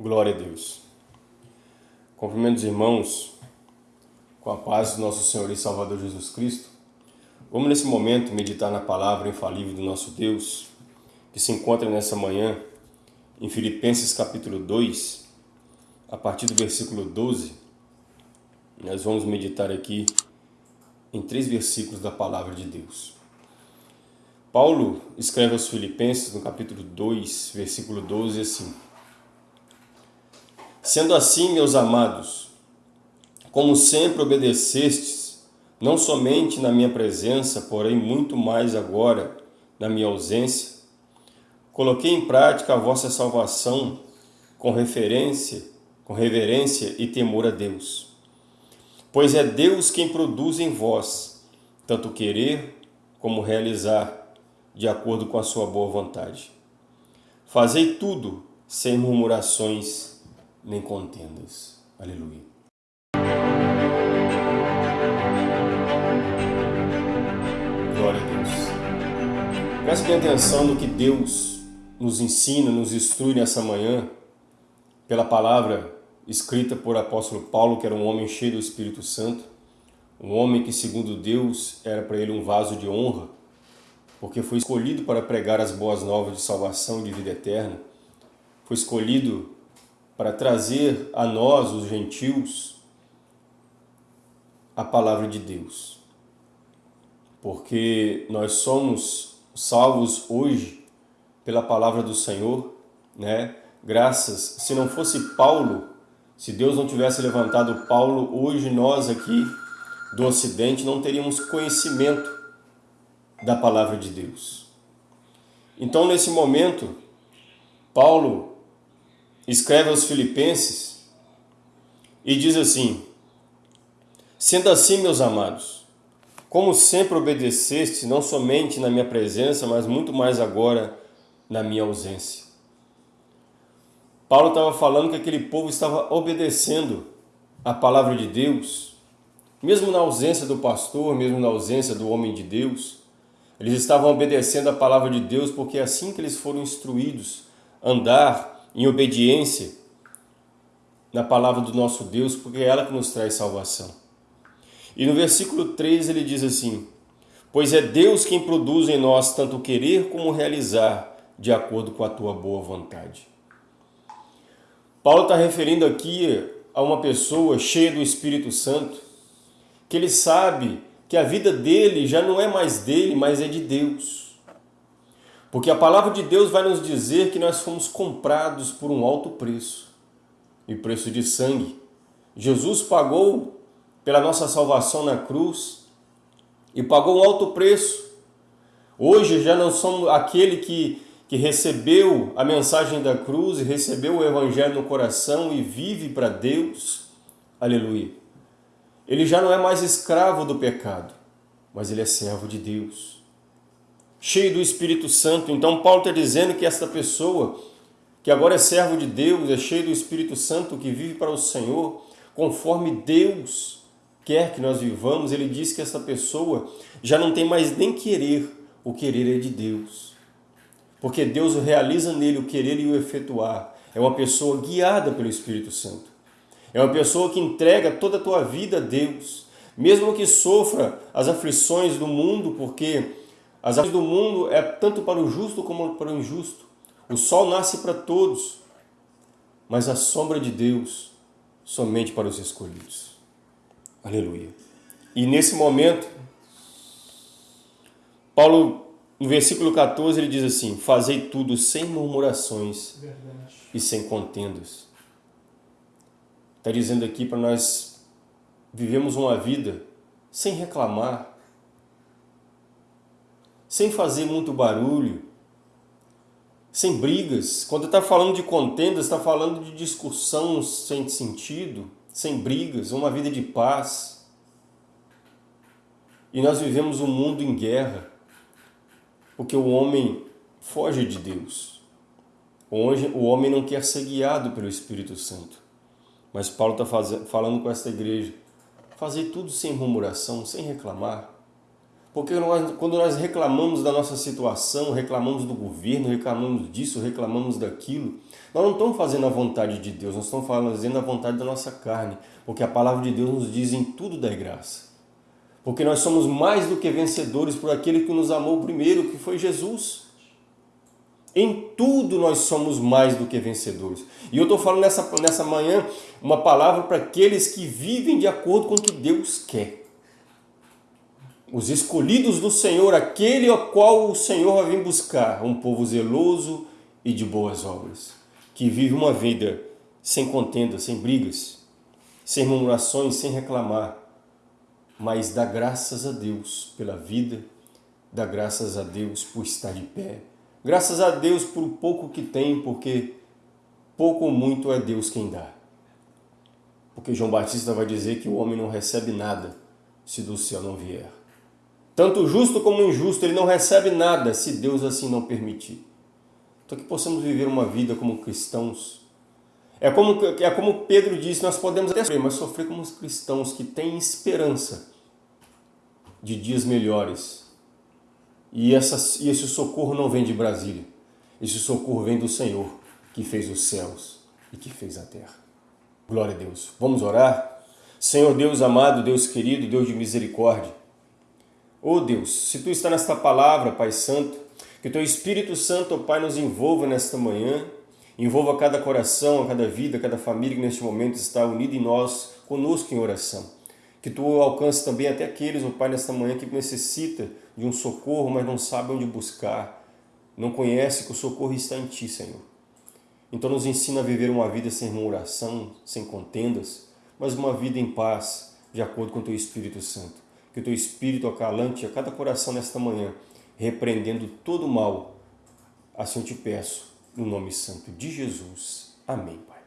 Glória a Deus. Cumprimento os irmãos com a paz do nosso Senhor e Salvador Jesus Cristo. Vamos nesse momento meditar na palavra infalível do nosso Deus, que se encontra nessa manhã em Filipenses capítulo 2, a partir do versículo 12. Nós vamos meditar aqui em três versículos da palavra de Deus. Paulo escreve aos Filipenses no capítulo 2, versículo 12 assim: Sendo assim, meus amados, como sempre obedecestes, não somente na minha presença, porém muito mais agora na minha ausência, coloquei em prática a vossa salvação com referência, com reverência e temor a Deus. Pois é Deus quem produz em vós tanto querer como realizar, de acordo com a sua boa vontade. Fazei tudo sem murmurações nem contendas. Aleluia. Glória a Deus. Preste atenção no que Deus nos ensina, nos instrui nessa manhã, pela palavra escrita por apóstolo Paulo, que era um homem cheio do Espírito Santo, um homem que, segundo Deus, era para ele um vaso de honra, porque foi escolhido para pregar as boas novas de salvação e de vida eterna, foi escolhido para trazer a nós, os gentios, a palavra de Deus. Porque nós somos salvos hoje pela palavra do Senhor, né? Graças, se não fosse Paulo, se Deus não tivesse levantado Paulo, hoje nós aqui do Ocidente não teríamos conhecimento da palavra de Deus. Então, nesse momento, Paulo escreve aos Filipenses e diz assim: Sendo assim, meus amados, como sempre obedeceste, não somente na minha presença, mas muito mais agora na minha ausência. Paulo estava falando que aquele povo estava obedecendo a palavra de Deus, mesmo na ausência do pastor, mesmo na ausência do homem de Deus, eles estavam obedecendo a palavra de Deus porque é assim que eles foram instruídos andar em obediência na palavra do nosso Deus, porque é ela que nos traz salvação. E no versículo 3 ele diz assim: Pois é Deus quem produz em nós tanto querer como realizar, de acordo com a tua boa vontade. Paulo está referindo aqui a uma pessoa cheia do Espírito Santo, que ele sabe que a vida dele já não é mais dele, mas é de Deus. Porque a palavra de Deus vai nos dizer que nós fomos comprados por um alto preço e preço de sangue. Jesus pagou pela nossa salvação na cruz e pagou um alto preço. Hoje já não somos aquele que, que recebeu a mensagem da cruz e recebeu o evangelho no coração e vive para Deus. Aleluia. Ele já não é mais escravo do pecado, mas ele é servo de Deus cheio do Espírito Santo. Então Paulo está dizendo que esta pessoa, que agora é servo de Deus, é cheio do Espírito Santo, que vive para o Senhor, conforme Deus quer que nós vivamos, ele diz que essa pessoa já não tem mais nem querer, o querer é de Deus. Porque Deus realiza nele o querer e o efetuar. É uma pessoa guiada pelo Espírito Santo. É uma pessoa que entrega toda a tua vida a Deus. Mesmo que sofra as aflições do mundo, porque as ações do mundo é tanto para o justo como para o injusto. O sol nasce para todos, mas a sombra de Deus somente para os escolhidos. Aleluia. E nesse momento, Paulo, no versículo 14, ele diz assim: Fazei tudo sem murmurações Verdade. e sem contendas. Está dizendo aqui para nós vivemos uma vida sem reclamar, sem fazer muito barulho, sem brigas. Quando está falando de contendas, está falando de discussão sem sentido, sem brigas, uma vida de paz. E nós vivemos um mundo em guerra, porque o homem foge de Deus. O homem não quer ser guiado pelo Espírito Santo. Mas Paulo está falando com esta igreja, fazer tudo sem murmuração, sem reclamar, Porque nós, quando nós reclamamos da nossa situação, reclamamos do governo, reclamamos disso, reclamamos daquilo, nós não estamos fazendo a vontade de Deus, nós estamos fazendo a vontade da nossa carne. Porque a palavra de Deus nos diz em tudo da graça. Porque nós somos mais do que vencedores por aquele que nos amou primeiro, que foi Jesus. Em tudo nós somos mais do que vencedores. E eu estou falando nessa, nessa manhã uma palavra para aqueles que vivem de acordo com o que Deus quer. Os escolhidos do Senhor, aquele ao qual o Senhor vai vir buscar, um povo zeloso e de boas obras, que vive uma vida sem contenda, sem brigas, sem murmurações, sem reclamar, mas dá graças a Deus pela vida, dá graças a Deus por estar de pé, graças a Deus por pouco que tem, porque pouco ou muito é Deus quem dá. Porque João Batista vai dizer que o homem não recebe nada se do céu não vier. Tanto o justo como o injusto, ele não recebe nada se Deus assim não permitir. Então que possamos viver uma vida como cristãos, é como, é como Pedro disse, nós podemos até sofrer, mas sofrer como os cristãos que têm esperança de dias melhores. E, essa, e esse socorro não vem de Brasília. Esse socorro vem do Senhor, que fez os céus e que fez a terra. Glória a Deus. Vamos orar? Senhor Deus amado, Deus querido, Deus de misericórdia. Oh Deus, se Tu está nesta palavra, Pai Santo, que Teu Espírito Santo, oh Pai, nos envolva nesta manhã, Envolva cada coração, cada vida, cada família que neste momento está unida em nós, conosco em oração. Que Tu alcance também até aqueles, oh Pai, nesta manhã que necessita de um socorro, mas não sabe onde buscar, não conhece que o socorro está em Ti, Senhor. Então nos ensina a viver uma vida sem murmuração, sem contendas, mas uma vida em paz, de acordo com o Teu Espírito Santo. Que o Teu Espírito acalante a cada coração nesta manhã, repreendendo todo o mal. Assim eu te peço no nome santo de Jesus. Amém, Pai.